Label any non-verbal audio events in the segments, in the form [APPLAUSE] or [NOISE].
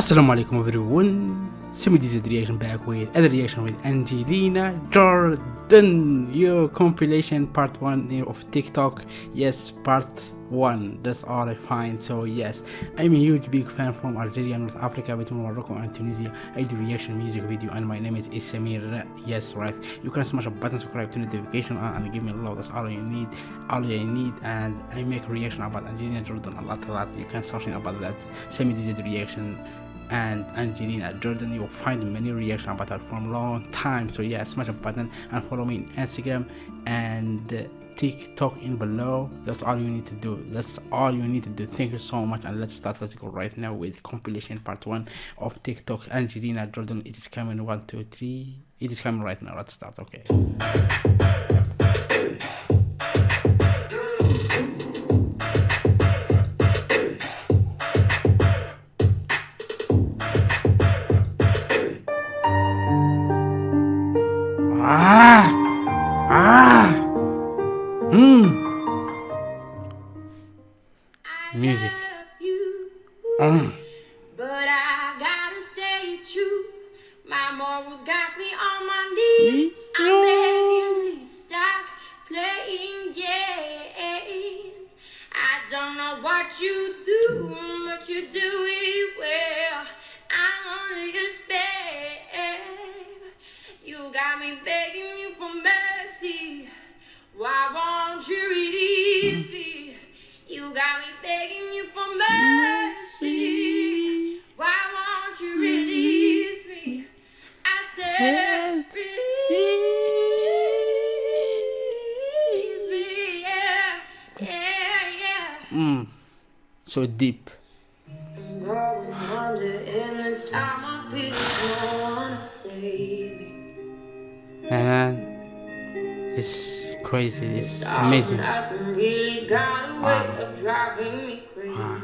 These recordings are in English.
Assalamu alaikum everyone. Simi this reaction back with other reaction with Angelina Jordan. Your compilation part one of TikTok. Yes, part one. That's all I find. So yes, I'm a huge big fan from Algeria, North Africa, between Morocco and Tunisia. I do reaction music video and my name is Isamir. Yes, right. You can smash a button, subscribe to notification on and give me a love. That's all you need. All you need. And I make reaction about Angelina Jordan a lot, a lot. You can search about that. Semi digital reaction and Angelina Jordan. You'll find many reactions about her from long time. So yeah, smash the button and follow me on Instagram and TikTok in below. That's all you need to do. That's all you need to do. Thank you so much and let's start. Let's go right now with compilation part one of TikTok Angelina Jordan. It is coming one, two, three. It is coming right now. Let's start. Okay. Mm. But I gotta stay true. My morals got me on my knees. I'm begging, please stop playing games. I don't know what you do, but you do it well. I want your spare. You got me begging you for mercy. Why won't you to save me. Man, this is crazy. This is amazing. Nothing really got a way Wow. of driving me crazy. Wow.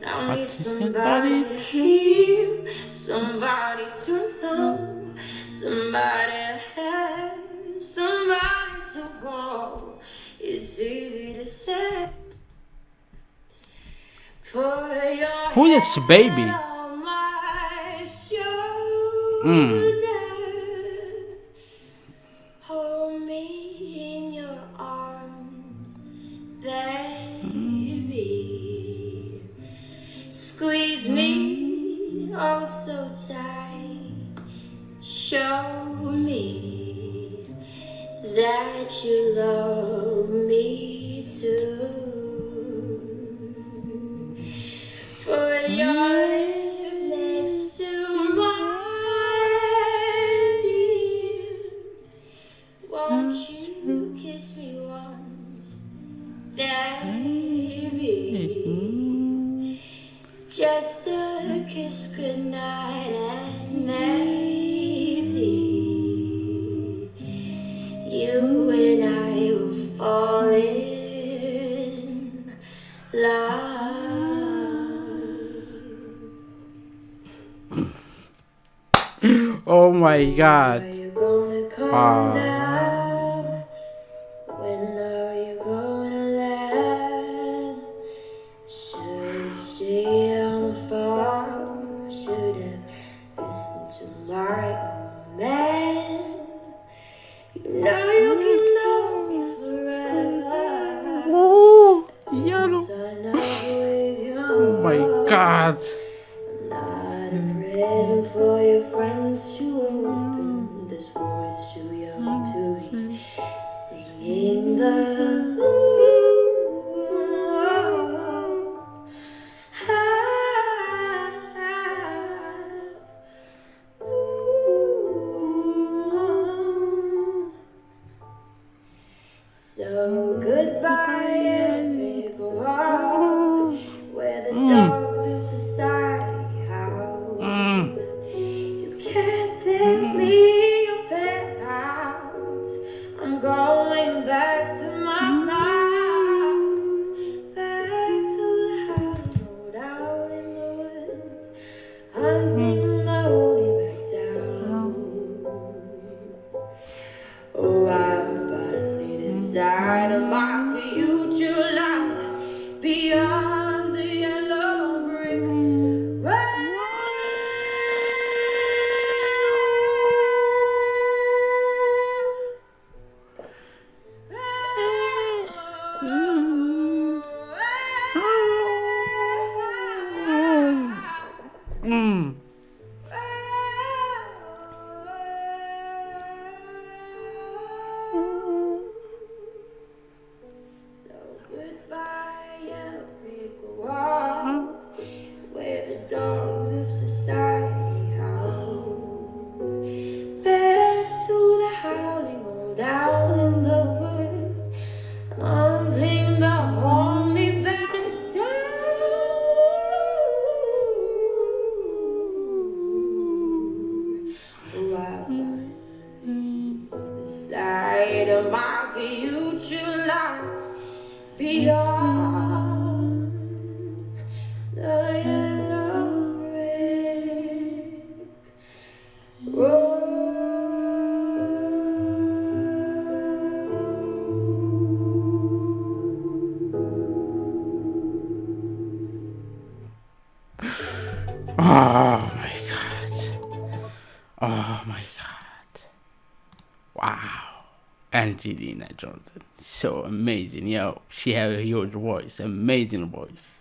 Now I need somebody hear, somebody to know, somebody to have, somebody to hold. It's easy to. For your Who is baby? Mm. Hold me in your arms, baby. Squeeze me oh so tight. Show me that you love baby? Just a kiss goodnight and maybe you and I will fall in love. [LAUGHS] Oh my god. Are you gonna come Wow. Ah. Man? You know you can know me forever. Oh, yellow. Sign up with your Oh my god. not a present for your friends to open. Mm. This boy's too young to be singing the decided my future lies beyond Oh my god. Oh my god. Wow. Angelina Jordan. So amazing. Yo, she has a huge voice. Amazing voice.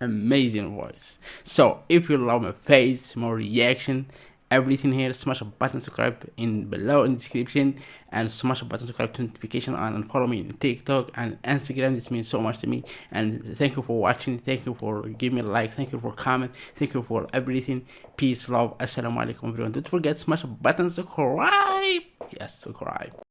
Amazing voice. So if you love my face, more reaction, everything here, smash a button subscribe in below in the description and smash a button subscribe to notification on and follow me in TikTok and Instagram. This means so much to me. And thank you for watching. Thank you for giving me a like. Thank you for comment. Thank you for everything. Peace, love. Assalamu alaikum everyone. Don't forget smash a button subscribe. Yes, subscribe.